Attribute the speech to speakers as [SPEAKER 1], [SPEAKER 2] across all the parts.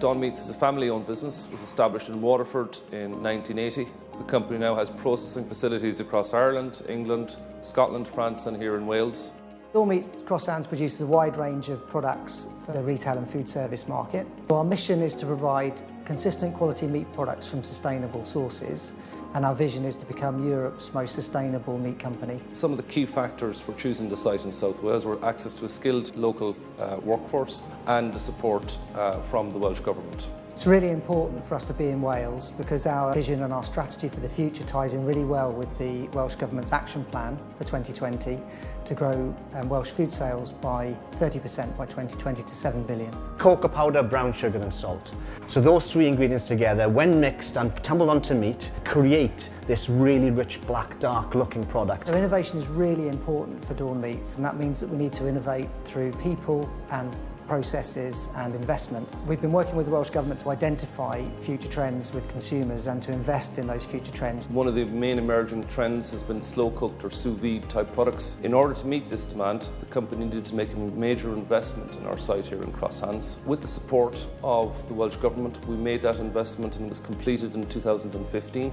[SPEAKER 1] Dawn Meats is a family-owned business, was established in Waterford in 1980. The company now has processing facilities across Ireland, England, Scotland, France and here in Wales.
[SPEAKER 2] Dawn Meats Cross Hands produces a wide range of products for the retail and food service market. Our mission is to provide consistent quality meat products from sustainable sources and our vision is to become Europe's most sustainable meat company.
[SPEAKER 1] Some of the key factors for choosing the site in South Wales were access to a skilled local uh, workforce and the support uh, from the Welsh Government.
[SPEAKER 2] It's really important for us to be in Wales because our vision and our strategy for the future ties in really well with the Welsh Government's action plan for 2020 to grow um, Welsh food sales by 30% by 2020 to 7 billion.
[SPEAKER 3] Cocoa powder, brown sugar and salt. So those three ingredients together, when mixed and tumbled onto meat, create this really rich black, dark looking product.
[SPEAKER 2] So innovation is really important for Dawn Meats and that means that we need to innovate through people and processes and investment. We've been working with the Welsh Government to identify future trends with consumers and to invest in those future trends.
[SPEAKER 1] One of the main emerging trends has been slow cooked or sous vide type products. In order to meet this demand, the company needed to make a major investment in our site here in Crosshands. With the support of the Welsh Government, we made that investment and it was completed in 2015.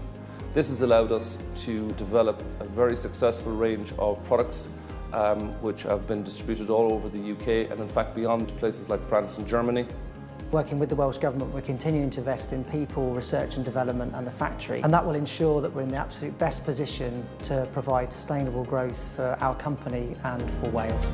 [SPEAKER 1] This has allowed us to develop a very successful range of products um, which have been distributed all over the UK and in fact beyond places like France and Germany.
[SPEAKER 2] Working with the Welsh Government, we're continuing to invest in people, research and development and the factory. And that will ensure that we're in the absolute best position to provide sustainable growth for our company and for Wales.